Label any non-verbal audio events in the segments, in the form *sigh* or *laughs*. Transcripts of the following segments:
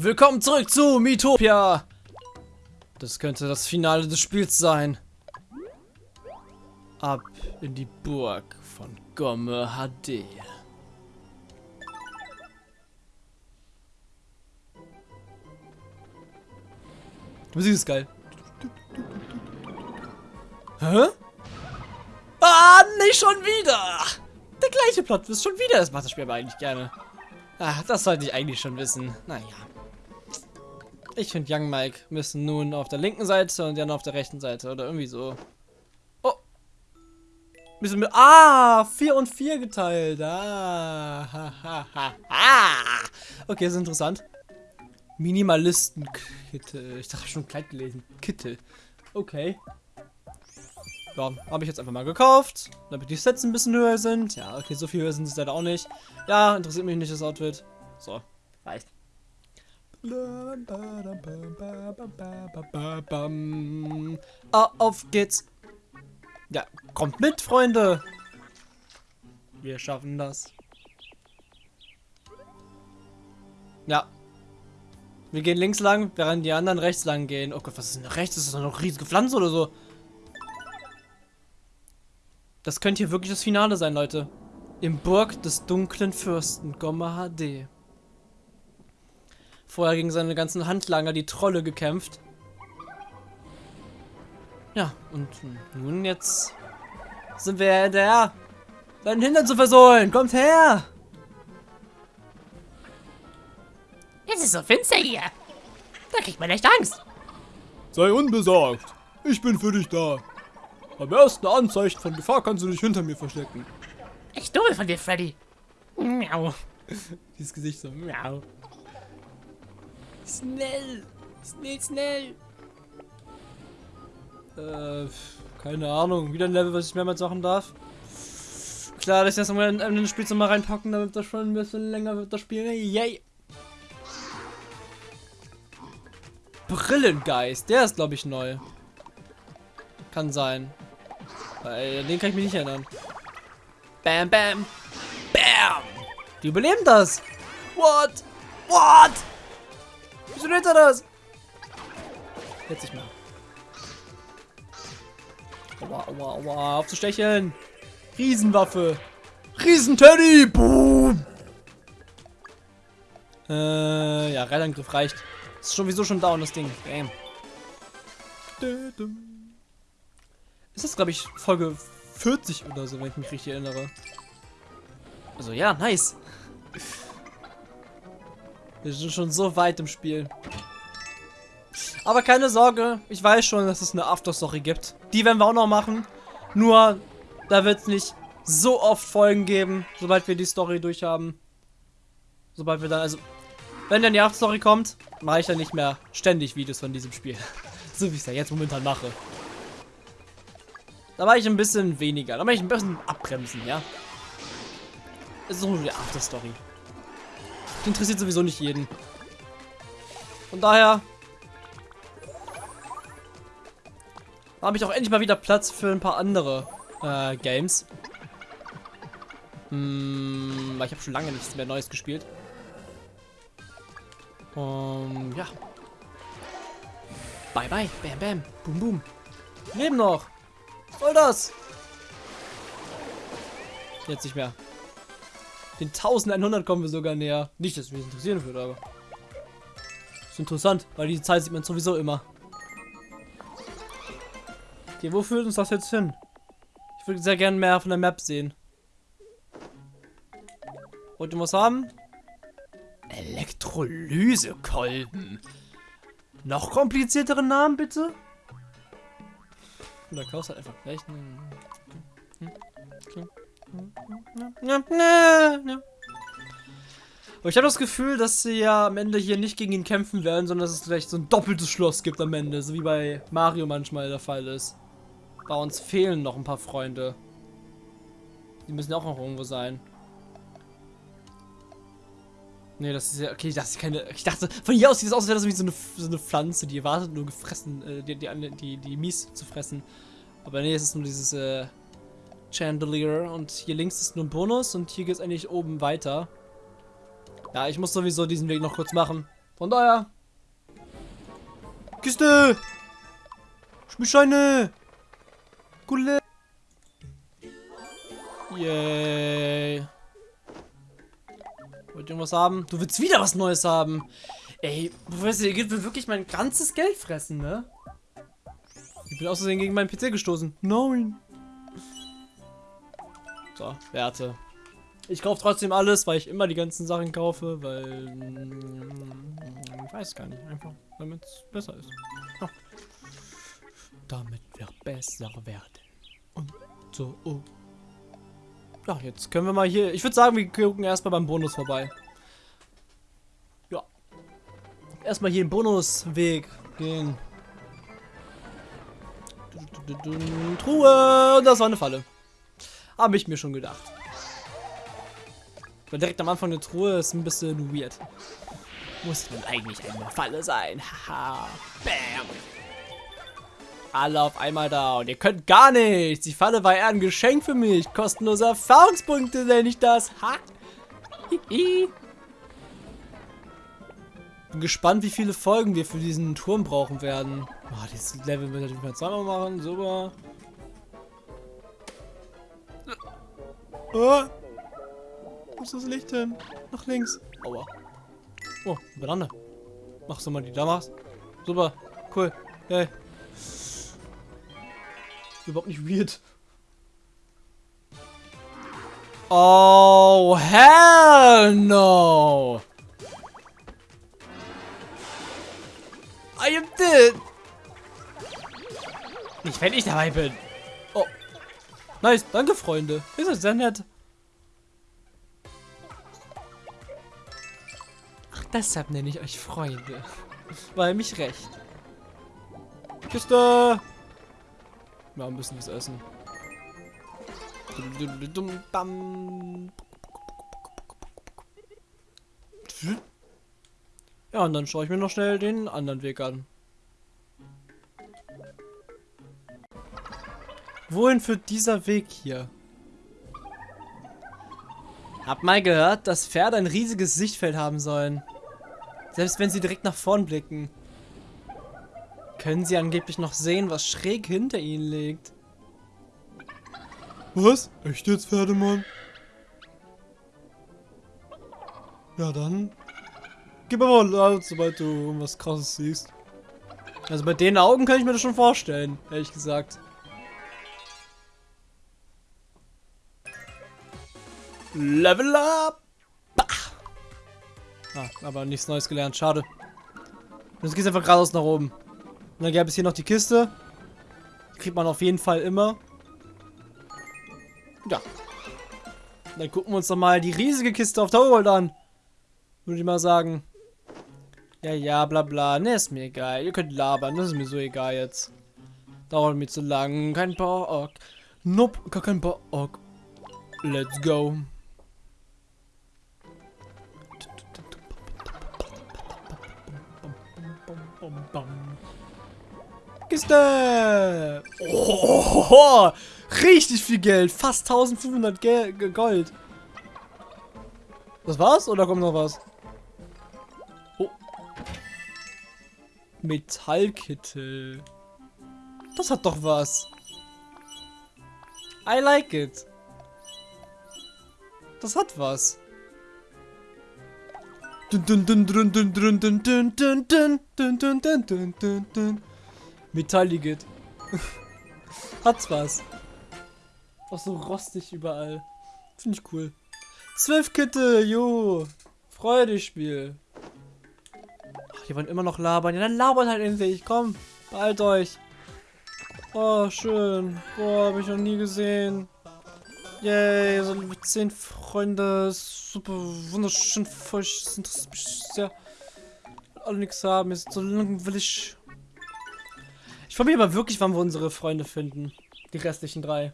Willkommen zurück zu Miitopia. Das könnte das Finale des Spiels sein. Ab in die Burg von Gomme HD. Die Musik ist geil. Hä? Ah, nicht schon wieder! Der gleiche Plot ist schon wieder. Das macht das Spiel aber eigentlich gerne. Ach, das sollte ich eigentlich schon wissen. Naja. Ich finde Young Mike müssen nun auf der linken Seite und Jan auf der rechten Seite oder irgendwie so. Oh. Müssen wir. Ah, 4 und 4 geteilt. Ah. Ha, ha, ha, ha. Okay, ist interessant. Minimalistenkittel. Ich dachte schon kleid gelesen. Kittel. Okay. Ja, habe ich jetzt einfach mal gekauft, damit die Sets ein bisschen höher sind. Ja, okay, so viel höher sind sie leider auch nicht. Ja, interessiert mich nicht das Outfit. So, reicht. Ah, auf geht's. Ja, kommt mit, Freunde. Wir schaffen das. Ja. Wir gehen links lang, während die anderen rechts lang gehen. Oh Gott, was ist denn rechts? Ist das noch eine riesige Pflanze oder so? Das könnte hier wirklich das Finale sein, Leute. Im Burg des dunklen Fürsten, Gomma HD. Vorher gegen seine ganzen Handlanger, die Trolle, gekämpft. Ja, und nun jetzt sind wir hinterher. Seinen Hintern zu versohlen. Kommt her! Es ist so finster hier. Da kriegt man echt Angst. Sei unbesorgt. Ich bin für dich da. Beim ersten Anzeichen von Gefahr kannst du dich hinter mir verstecken. Echt dumm von dir, Freddy. Miau. Dieses Gesicht so, miau. Schnell! Schnell, schnell! Äh, keine Ahnung. Wieder ein Level, was ich mehrmals machen darf. Klar, dass ich das mal in ein Spiel mal reinpacken, damit das schon ein bisschen länger wird, das Spiel. Yay! Brillengeist, der ist glaube ich neu. Kann sein. Äh, den kann ich mich nicht erinnern. Bam, bam, bam! Die überleben das! What? What? Wieso nennt er das? Jetzt nicht mehr. Aua, aua, aua, aufzustecheln! Riesenwaffe! Riesenteddy! Boom! Äh, ja, Reitangriff reicht. Ist sowieso schon down, das Ding. Bam. Ist das, glaube ich, Folge 40 oder so, wenn ich mich richtig erinnere. Also ja, nice. Wir sind schon so weit im Spiel. Aber keine Sorge, ich weiß schon, dass es eine Afterstory gibt. Die werden wir auch noch machen. Nur, da wird es nicht so oft Folgen geben, sobald wir die Story durch haben. Sobald wir dann, also, wenn dann die Afterstory kommt, mache ich dann nicht mehr ständig Videos von diesem Spiel. *laughs* so wie ich es ja jetzt momentan mache. Da war ich ein bisschen weniger. Da war ich ein bisschen abbremsen, ja. Es ist nur die Afterstory. Interessiert sowieso nicht jeden. Von daher habe ich auch endlich mal wieder Platz für ein paar andere äh, Games. Hm, ich habe schon lange nichts mehr Neues gespielt. Um, ja. Bye bye, bam bam, boom boom. Leben noch. Was soll das? Jetzt nicht mehr. Den 1100 kommen wir sogar näher. Nicht, dass mich interessieren würde, aber. ist interessant, weil diese Zeit sieht man sowieso immer. Okay, wo führt uns das jetzt hin? Ich würde sehr gerne mehr von der Map sehen. Wollt ihr was haben? Elektrolysekolben. Noch kompliziertere Namen, bitte? Der Klaus hat einfach gleich einen... Aber ich habe das Gefühl, dass sie ja am Ende hier nicht gegen ihn kämpfen werden, sondern dass es vielleicht so ein doppeltes Schloss gibt am Ende, so wie bei Mario manchmal der Fall ist. Bei uns fehlen noch ein paar Freunde. Die müssen auch noch irgendwo sein. Nee, das ist ja. Okay, das ist keine. Ich dachte, von hier aus sieht es aus, als wäre das wie so eine, so eine Pflanze, die erwartet nur gefressen, äh, die, die, die, die Mies zu fressen. Aber nee, es ist nur dieses äh, Chandelier und hier links ist nur ein Bonus und hier geht es eigentlich oben weiter. Ja, ich muss sowieso diesen Weg noch kurz machen. Von daher. Kiste! Spielscheine! Gule! Yay! Wollt ihr irgendwas haben? Du willst wieder was Neues haben! Ey, Professor, ihr will wirklich mein ganzes Geld fressen, ne? Ich bin außerdem gegen meinen PC gestoßen. Nein! So, Werte. Ich kaufe trotzdem alles, weil ich immer die ganzen Sachen kaufe, weil... Ich weiß gar nicht, einfach damit es besser ist. Ja. Damit wir besser werden. Und so. Oh. Ja, jetzt können wir mal hier... Ich würde sagen, wir gucken erstmal beim Bonus vorbei. Ja. Erstmal hier den Bonusweg gehen. Truhe! Und das war eine Falle. Habe ich mir schon gedacht. Weil direkt am Anfang eine Truhe ist ein bisschen weird. Muss man eigentlich eine Falle sein. Haha. Bam. Alle auf einmal da. Und ihr könnt gar nichts. Die Falle war eher ein Geschenk für mich. Kostenlose Erfahrungspunkte nenne ich das. Ha. Hihi. Bin gespannt, wie viele Folgen wir für diesen Turm brauchen werden. Oh, dieses Level wird natürlich mal zweimal machen. Super. Oh. Wo ist das Licht hin? Nach links. Aua. Oh, Banane. Machst du mal die da machst. Super. Cool. Hey. Überhaupt nicht weird. Oh, hell no. I am dead. Nicht, wenn ich dabei bin. Nice, danke, Freunde. Ist das sehr nett. Ach, deshalb nenne ich euch Freunde. *laughs* Weil mich recht. Kiste! Ja, ein bisschen was essen. Ja, und dann schaue ich mir noch schnell den anderen Weg an. Wohin führt dieser Weg hier? Hab mal gehört, dass Pferde ein riesiges Sichtfeld haben sollen. Selbst wenn sie direkt nach vorn blicken. Können sie angeblich noch sehen, was schräg hinter ihnen liegt. Was? Echt jetzt, Pferdemann? Ja, dann. Gib aber mal laut, sobald du irgendwas krasses siehst. Also bei den Augen kann ich mir das schon vorstellen, ehrlich gesagt. Level up! Ah, aber nichts Neues gelernt, schade. Jetzt geht's einfach geradeaus nach oben. Und dann gäbe es hier noch die Kiste. Die kriegt man auf jeden Fall immer. Ja. Dann gucken wir uns doch mal die riesige Kiste auf der Overworld an. Würde ich mal sagen. Ja, ja, bla bla. Ne, ist mir egal. Ihr könnt labern. Das ist mir so egal jetzt. Dauert mir zu lang. Kein Bock. Nope, gar kein Bock. Let's go. Kiste! Oh, richtig viel Geld. Fast 1500 Gel Gold. Das war's? Oder kommt noch was? Oh. Metallkittel. Das hat doch was. I like it. Das hat was. Metalligit. Hat's was. Auch so rostig überall. Finde ich cool. Zwölf Kitte, jo. Freude Spiel. Ach, die wollen immer noch labern. Ja, dann labern halt endlich. Komm, beeilt euch. Oh, schön. Boah, habe ich noch nie gesehen. Yay, so zehn Freunde. Super, wunderschön feucht. Das interessiert mich sehr. Alle nichts haben. Ist so langweilig. Ich frage mich aber wirklich, wann wir unsere Freunde finden. Die restlichen drei.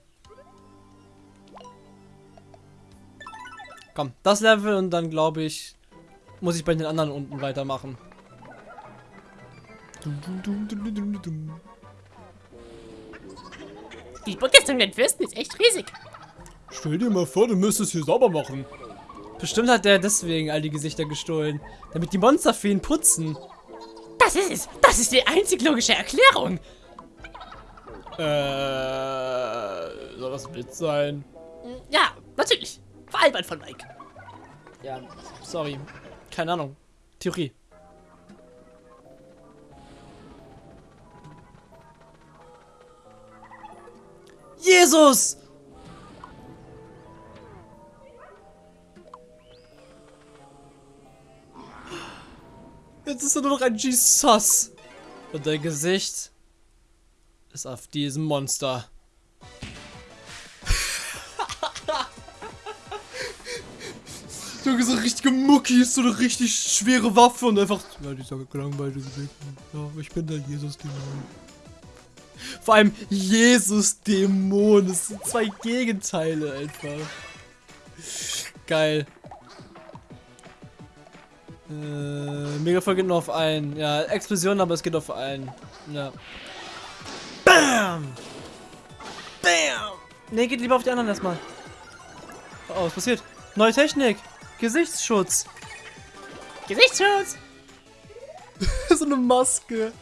Komm, das Level und dann glaube ich, muss ich bei den anderen unten weitermachen. Die Burg des Fürsten ist echt riesig. Stell dir mal vor, du müsstest hier sauber machen. Bestimmt hat der deswegen all die Gesichter gestohlen. Damit die Monster für ihn putzen. Das ist es. Das ist die einzig logische Erklärung. Äh, soll das ein Witz sein? Ja, natürlich. Veralbert von Mike. Ja, sorry. Keine Ahnung. Theorie. Jesus! Jetzt ist er nur noch ein Jesus. Und dein Gesicht ist auf diesem Monster. *laughs* Junge, so richtige Mucki ist so eine richtig schwere Waffe und einfach. Ja, dieser gelangweilte Gesicht. Ja, ich bin der Jesus-Dämon. Vor allem Jesus-Dämon. Das sind zwei Gegenteile einfach. Geil. Äh, Megafall geht nur auf einen. Ja, Explosion, aber es geht auf einen. Ja. Bam! Bam! Ne, geht lieber auf die anderen erstmal. Oh, was passiert? Neue Technik. Gesichtsschutz. Gesichtsschutz. *laughs* so eine Maske.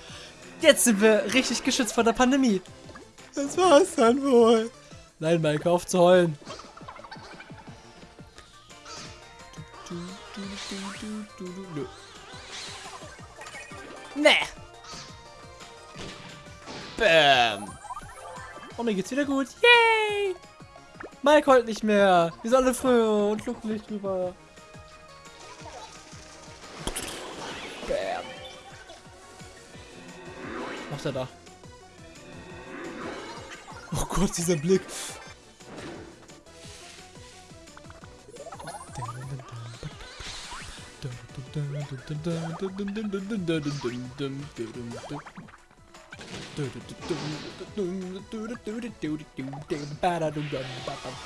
Jetzt sind wir richtig geschützt vor der Pandemie. Das war's dann wohl. Nein, Mike, auf zu heulen. Nee. Bam. Oh, mir geht's wieder gut. Yay. Mike heult nicht mehr. Wir sind alle früher und glücklich drüber. Bam. Was macht er da? Oh Gott, dieser Blick.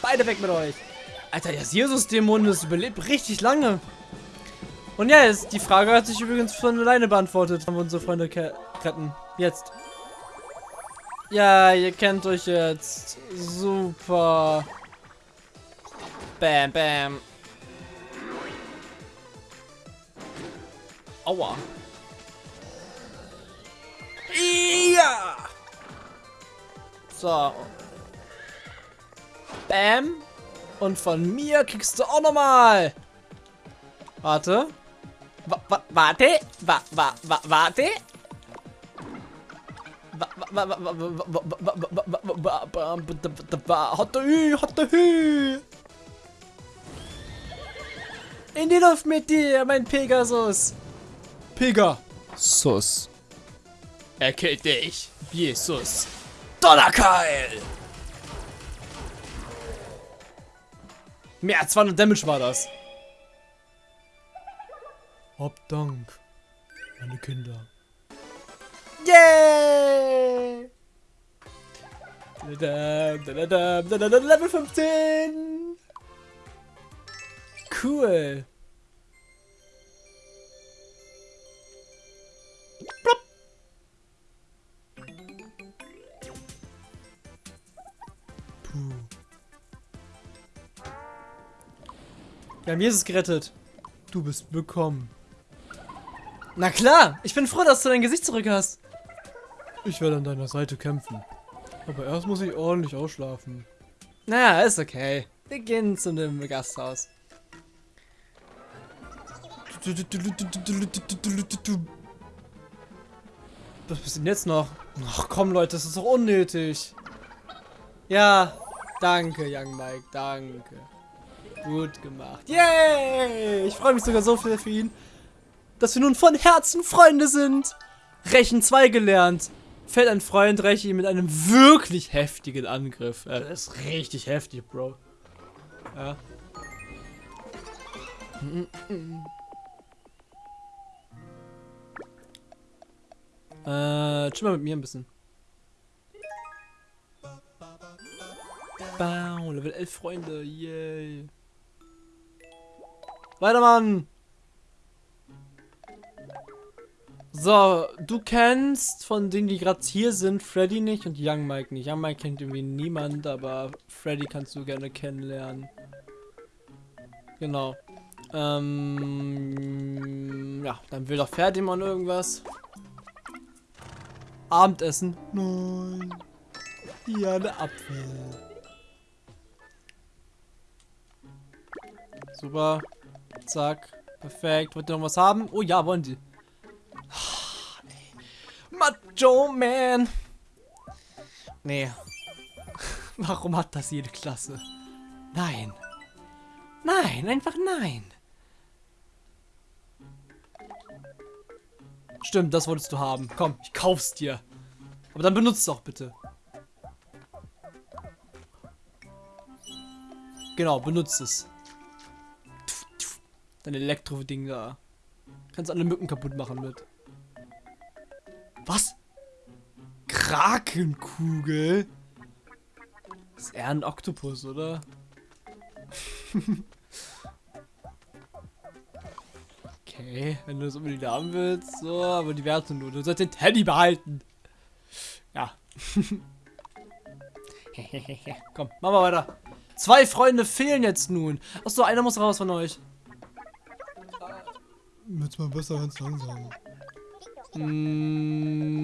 Beide weg mit euch. Alter, der Jesus-Dämon ist überlebt richtig lange. Und ja, jetzt, die Frage hat sich übrigens von alleine beantwortet. Haben wir unsere Freunde retten. Jetzt. Ja, ihr kennt euch jetzt. Super. Bam, bam. Aua. Ja. So. Bam. Und von mir kriegst du auch nochmal. Warte. Wa wa warte. Wa wa wa warte. Hatte Hü, hatte Hü. In die Luft mit dir, mein Pegasus. Pegasus. Er killt dich, Jesus. Donnerkeil! Mehr als 200 Damage war das. Hab Dank, meine Kinder. Yay! Level 15! Cool. Wir haben Jesus gerettet. Du bist bekommen. Na klar, ich bin froh, dass du dein Gesicht zurück hast. Ich werde an deiner Seite kämpfen. Aber erst muss ich ordentlich ausschlafen. Naja, ist okay. Wir gehen zu einem Gasthaus. Was ist denn jetzt noch? Ach komm Leute, das ist doch unnötig. Ja, danke Young Mike, danke. Gut gemacht. Yay! Ich freue mich sogar so viel für ihn, dass wir nun von Herzen Freunde sind. Rechen 2 gelernt. Fällt ein Freund Rechi mit einem wirklich heftigen Angriff. Ja, das ist richtig heftig, Bro. Ja. Äh, chill mal mit mir ein bisschen. Bau, Level 11 Freunde, yay. Weiter, Mann! So, du kennst von denen, die gerade hier sind, Freddy nicht und Young Mike nicht. Young Mike kennt irgendwie niemand, aber Freddy kannst du gerne kennenlernen. Genau. Ähm, ja, dann will doch Fertigmann irgendwas. Abendessen. Nein. Ja, eine Apfel. Super. Zack. Perfekt. Wollt ihr noch was haben? Oh ja, wollen die. Ah. Macho Man. Nee. *laughs* Warum hat das jede Klasse? Nein. Nein, einfach nein. Stimmt, das wolltest du haben. Komm, ich kauf's dir. Aber dann benutzt es auch bitte. Genau, benutzt es. Dein Elektro-Ding da. Kannst alle Mücken kaputt machen mit. Was? Krakenkugel? ist eher ein Oktopus, oder? *laughs* okay, wenn du das unbedingt haben willst, so, aber die Werte nur. Du sollst den Teddy behalten. Ja. *laughs* Komm, machen wir weiter. Zwei Freunde fehlen jetzt nun. Achso, einer muss raus von euch. Jetzt mal besser ganz langsam. Hm,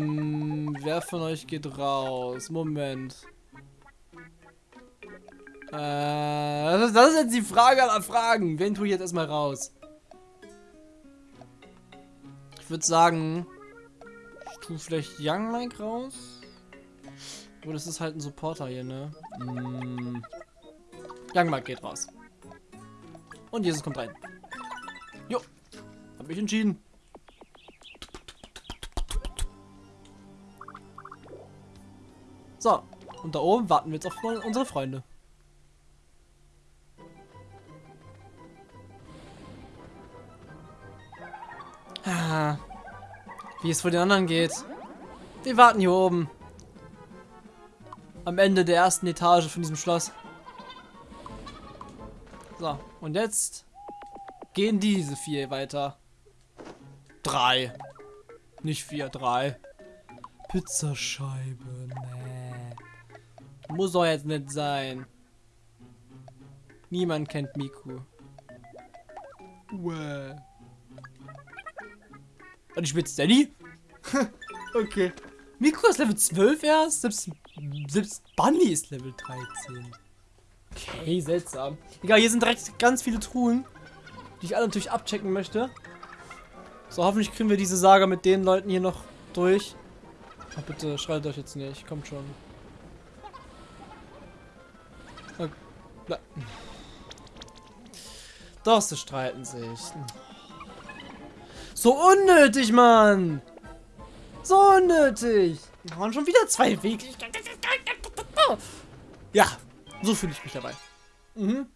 wer von euch geht raus? Moment. Äh, das ist, das ist jetzt die Frage aller Fragen. Wen tue ich jetzt erstmal raus? Ich würde sagen, ich tue vielleicht Young Mike raus. Aber das ist halt ein Supporter hier, ne? Mm. Young Mike geht raus. Und Jesus kommt rein. Jo. Hab ich entschieden. So. Und da oben warten wir jetzt auf unsere Freunde. Ah, wie es vor den anderen geht. Wir warten hier oben. Am Ende der ersten Etage von diesem Schloss. So, und jetzt gehen diese vier weiter. Drei. Nicht vier, drei. Pizzascheibe, nee. Muss doch jetzt nicht sein. Niemand kennt Miku. Well. Und ich bin Steady? *laughs* okay. Miku ist Level 12 erst? Selbst, selbst Bunny ist Level 13. Okay, seltsam. Egal, hier sind direkt ganz viele Truhen, die ich alle natürlich abchecken möchte. So, hoffentlich kriegen wir diese Saga mit den Leuten hier noch durch. Oh, bitte, schreit euch jetzt nicht. Kommt schon. Oh, Doch, sie streiten sich. So unnötig, Mann! So unnötig! Und schon wieder zwei Wege. Ja, so fühle ich mich dabei. Mhm.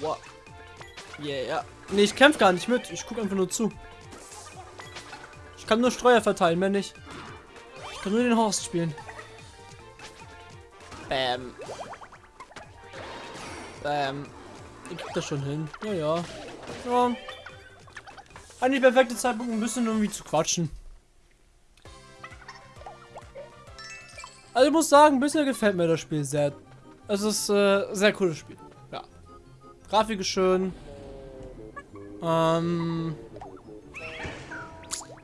What? Yeah. Nee, ich kämpfe gar nicht mit. Ich gucke einfach nur zu. Ich kann nur Streuer verteilen, mehr nicht. Ich kann nur den Horst spielen. Bam. Bam. Ich krieg das schon hin. Ja, ja. Ja. Eigentlich perfekte Zeitpunkt, ein bisschen irgendwie zu quatschen. Also ich muss sagen, bisher gefällt mir das Spiel sehr. Es ist äh, sehr cooles Spiel. Grafik ist schön. Ähm,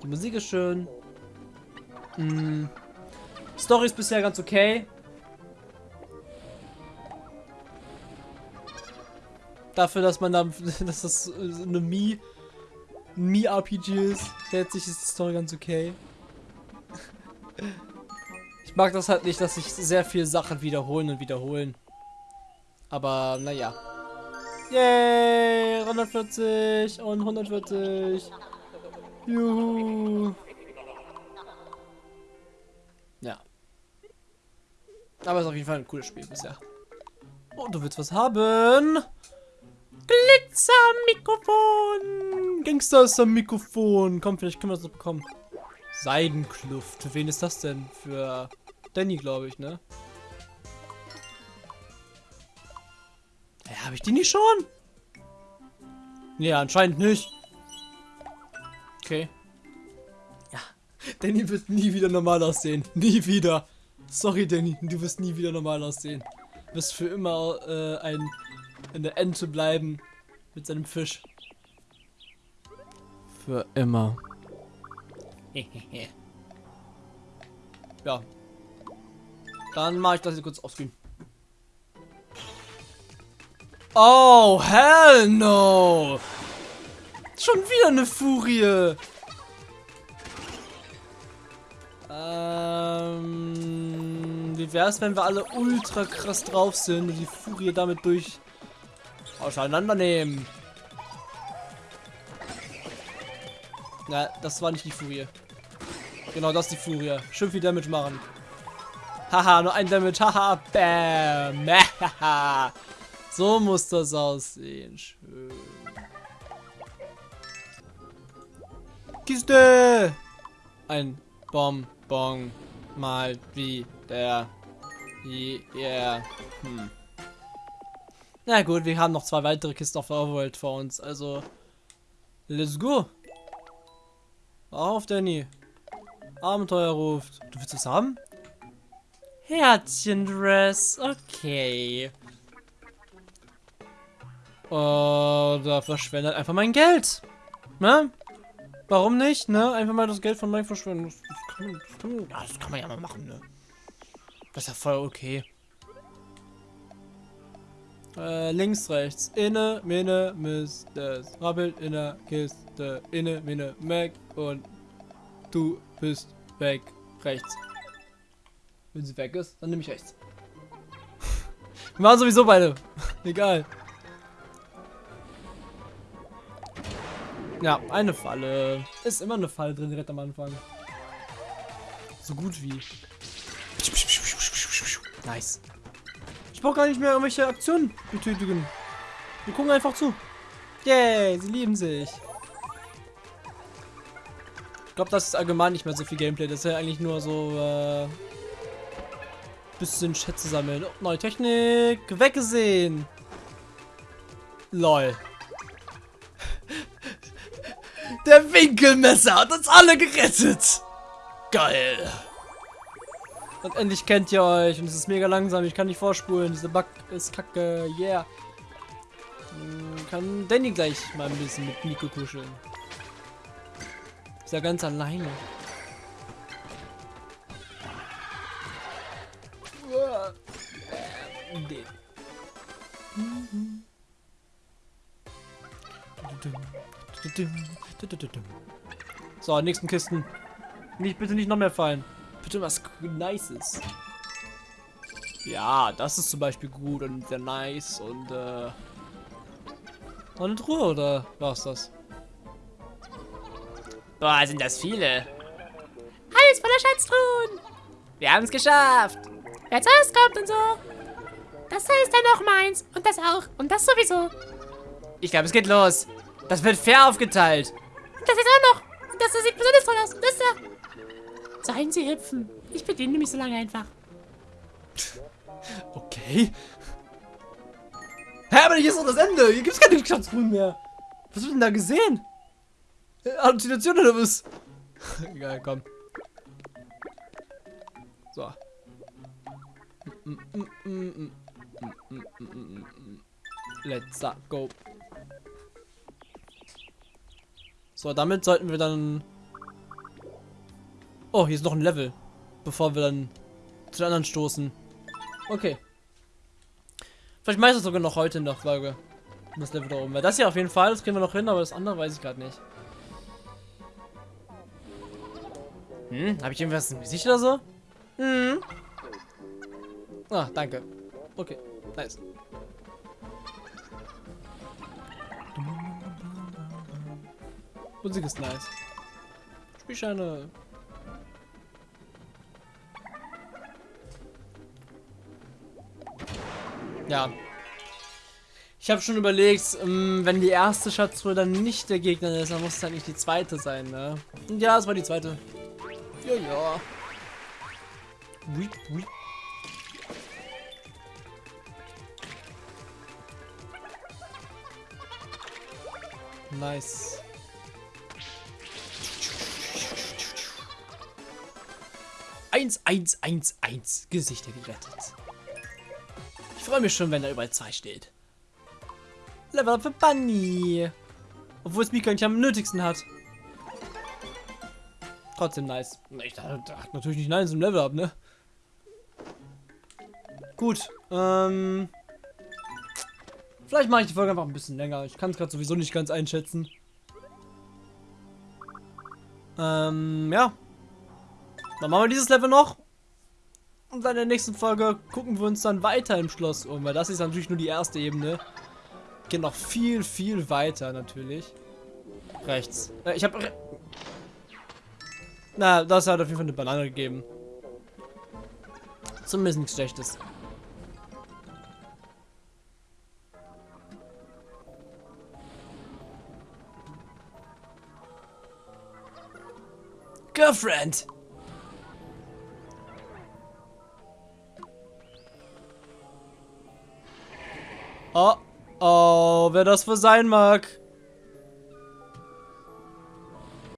die Musik ist schön. Mhm. Story ist bisher ganz okay. Dafür, dass man da, *laughs* dass das eine Mi, Mi-RPG ist, letztlich ist die Story ganz okay. Ich mag das halt nicht, dass sich sehr viele Sachen wiederholen und wiederholen. Aber, naja. Yay! 140 und 140. Juhu. Ja. Aber es ist auf jeden Fall ein cooles Spiel bisher. Oh, du willst was haben? Glitzer-Mikrofon. Gangster ist ein Mikrofon. Komm, vielleicht können wir das noch bekommen. Seidenkluft. Für wen ist das denn? Für Danny, glaube ich, ne? Habe ich die nicht schon? Nee, anscheinend nicht. Okay. Ja. Danny wird nie wieder normal aussehen. Nie wieder. Sorry, Danny, du wirst nie wieder normal aussehen. Du wirst für immer äh, ein, eine Ente bleiben mit seinem Fisch. Für immer. *laughs* ja. Dann mache ich das jetzt kurz offscreen. Oh, hell no! Schon wieder eine Furie! Ähm, wie wär's, wenn wir alle ultra krass drauf sind und die Furie damit durch auseinandernehmen? Na, das war nicht die Furie. Genau, das ist die Furie. Schön viel Damage machen. Haha, nur ein Damage. Haha, bam. *laughs* So muss das aussehen. Schön. Kiste! Ein Bonbon. Mal wieder. Yeah. Hm. Na gut, wir haben noch zwei weitere Kisten auf der Overworld vor uns. Also, let's go. Auf, Danny. Abenteuer ruft. Du willst es haben? Herzchen-Dress. Okay. Oder verschwendet einfach mein Geld. Ne? Warum nicht, ne? Einfach mal das Geld von Mike verschwenden. Das, das, kann, das, kann, das kann man ja mal machen, ne? Das ist ja voll okay. Äh, links, rechts. Inne, Minne, Mistes. Rabbelt in der Kiste. Inne, Minne, Mac. Und du bist weg. Rechts. Wenn sie weg ist, dann nehme ich rechts. *laughs* Wir waren sowieso beide. *laughs* Egal. Ja, eine Falle. Ist immer eine Falle drin direkt am Anfang. So gut wie. Nice. Ich brauche gar nicht mehr irgendwelche Aktionen betätigen. Wir gucken einfach zu. Yay, sie lieben sich. Ich glaube, das ist allgemein nicht mehr so viel Gameplay. Das ist ja eigentlich nur so äh, bisschen Schätze sammeln. Oh, neue Technik. Weggesehen. Lol. Der Winkelmesser hat uns alle gerettet. Geil. Und endlich kennt ihr euch. Und es ist mega langsam. Ich kann nicht vorspulen. Diese Bug ist kacke. Yeah. Kann Danny gleich mal ein bisschen mit Nico kuscheln. Ist ja ganz alleine. Den. So, nächsten Kisten. Nicht, bitte nicht noch mehr fallen. Bitte was Nices. Ja, das ist zum Beispiel gut und sehr nice und äh. Noch eine Truhe oder war's das? Boah, sind das viele. Alles voller Schatztruhen. Wir haben es geschafft. Wer zuerst kommt und so. Das ist dann auch meins. Und das auch. Und das sowieso. Ich glaube, es geht los. Das wird fair aufgeteilt. Das ist auch noch. Das sieht besonders toll aus. Das da. Seien Sie hüpfen. Ich bediene mich so lange einfach. *laughs* Okay. Hä, aber hier ist doch das Ende. Hier gibt es keine Schatztruhen mehr. Was wird denn da gesehen? Äh, Halluzination oder was? *laughs* Egal, komm. So. Let's go. So, damit sollten wir dann... Oh, hier ist noch ein Level. Bevor wir dann zu den anderen stoßen. Okay. Vielleicht meistens sogar noch heute in der Folge. Das Level da oben. Weil das hier auf jeden Fall, das kriegen wir noch hin, aber das andere weiß ich gerade nicht. Hm, habe ich irgendwas im Gesicht oder so? Hm. Ah, danke. Okay, nice. Musik ist nice. Spielscheine. Ja. Ich habe schon überlegt, ähm, wenn die erste Schatztruhe dann nicht der Gegner ist, dann muss es halt nicht die zweite sein, ne? Und ja, es war die zweite. Ja, ja. Weep, weep. Nice. 1111 Gesichter gerettet. Ich freue mich schon, wenn da überall 2 steht. Level up für Bunny. Obwohl es Mika nicht am nötigsten hat. Trotzdem nice. Ich dachte, natürlich nicht nice im Level up, ne? Gut. Ähm. Vielleicht mache ich die Folge einfach ein bisschen länger. Ich kann es gerade sowieso nicht ganz einschätzen. Ähm, ja. Dann machen wir dieses Level noch. Und dann in der nächsten Folge gucken wir uns dann weiter im Schloss um. Weil das ist natürlich nur die erste Ebene. Geht noch viel, viel weiter natürlich. Rechts. Äh, ich habe... Re Na, das hat auf jeden Fall eine Banane gegeben. Zumindest nichts Schlechtes. Girlfriend! Oh, oh, wer das wohl sein mag.